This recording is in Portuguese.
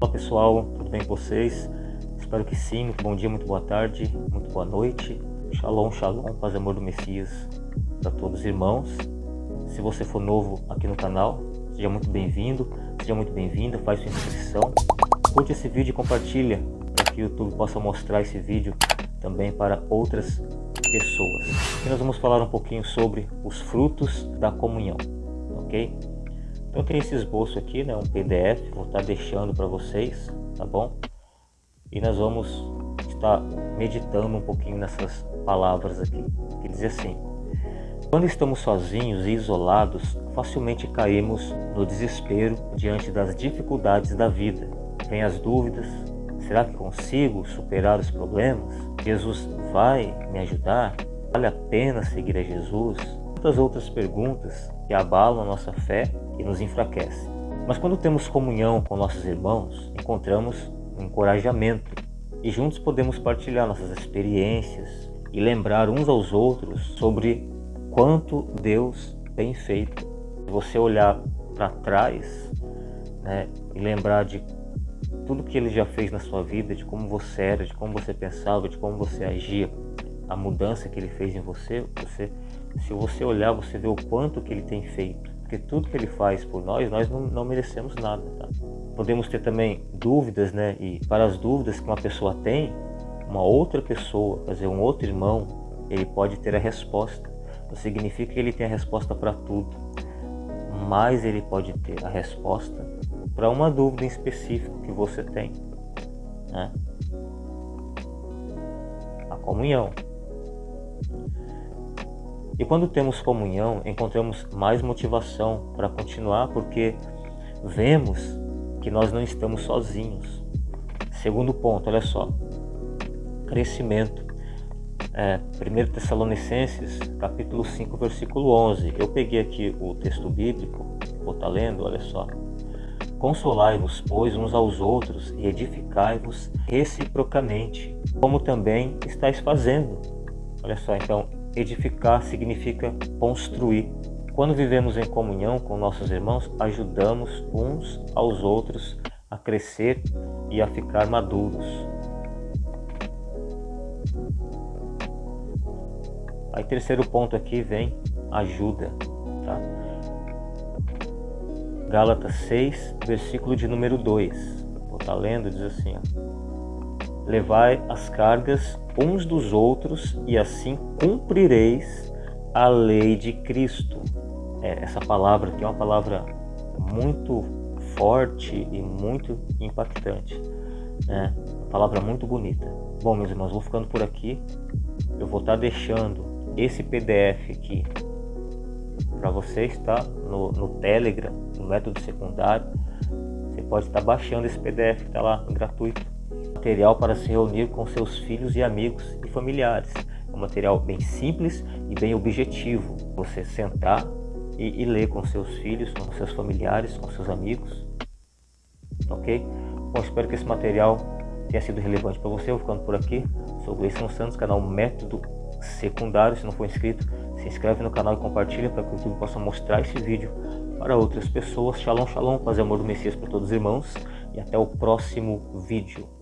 Olá pessoal, tudo bem com vocês? Espero que sim, muito bom dia, muito boa tarde, muito boa noite. Shalom, shalom, paz e amor do Messias para todos os irmãos. Se você for novo aqui no canal, seja muito bem-vindo, seja muito bem-vinda, faz sua inscrição. Curte esse vídeo e compartilha para que o YouTube possa mostrar esse vídeo também para outras pessoas. Aqui nós vamos falar um pouquinho sobre os frutos da comunhão, ok? Então tem esse esboço aqui, né, um PDF, vou estar deixando para vocês, tá bom? E nós vamos estar meditando um pouquinho nessas palavras aqui, que diz assim: Quando estamos sozinhos e isolados, facilmente caímos no desespero diante das dificuldades da vida. Vem as dúvidas, será que consigo superar os problemas? Jesus vai me ajudar? Vale a pena seguir a Jesus? Tantas outras perguntas que abalam a nossa fé e nos enfraquecem. Mas quando temos comunhão com nossos irmãos, encontramos um encorajamento e juntos podemos partilhar nossas experiências e lembrar uns aos outros sobre quanto Deus tem feito. Se você olhar para trás né, e lembrar de tudo que Ele já fez na sua vida, de como você era, de como você pensava, de como você agia, a mudança que Ele fez em você, você se você olhar, você vê o quanto que Ele tem feito. Porque tudo que Ele faz por nós, nós não, não merecemos nada. Tá? Podemos ter também dúvidas, né? E para as dúvidas que uma pessoa tem, uma outra pessoa, quer dizer, um outro irmão, ele pode ter a resposta. Não significa que ele tem a resposta para tudo, mas ele pode ter a resposta para uma dúvida em específico que você tem. Né? A comunhão. E quando temos comunhão, encontramos mais motivação para continuar, porque vemos que nós não estamos sozinhos. Segundo ponto, olha só, crescimento. É, 1 Tessalonicenses, capítulo 5, versículo 11. Eu peguei aqui o texto bíblico, vou estar tá lendo, olha só. Consolai-vos, pois, uns aos outros e edificai-vos reciprocamente, como também estáis fazendo. Olha só, então, edificar significa construir. Quando vivemos em comunhão com nossos irmãos, ajudamos uns aos outros a crescer e a ficar maduros. Aí terceiro ponto aqui vem ajuda. Tá? Gálatas 6, versículo de número 2. Vou estar tá lendo, diz assim, ó. Levai as cargas uns dos outros e assim cumprireis a lei de Cristo. É, essa palavra aqui é uma palavra muito forte e muito impactante. Né? Uma palavra muito bonita. Bom, meus irmãos, vou ficando por aqui. Eu vou estar deixando esse PDF aqui para vocês, tá? No, no Telegram, no método secundário. Você pode estar baixando esse PDF que está lá gratuito material para se reunir com seus filhos e amigos e familiares. É um material bem simples e bem objetivo. Você sentar e, e ler com seus filhos, com seus familiares, com seus amigos. Ok? Bom, espero que esse material tenha sido relevante para você. Eu vou ficando por aqui. Sou Gleison Santos, canal Método Secundário. Se não for inscrito, se inscreve no canal e compartilha para que o YouTube possa mostrar esse vídeo para outras pessoas. Shalom, shalom, paz e amor do Messias para todos os irmãos. E até o próximo vídeo.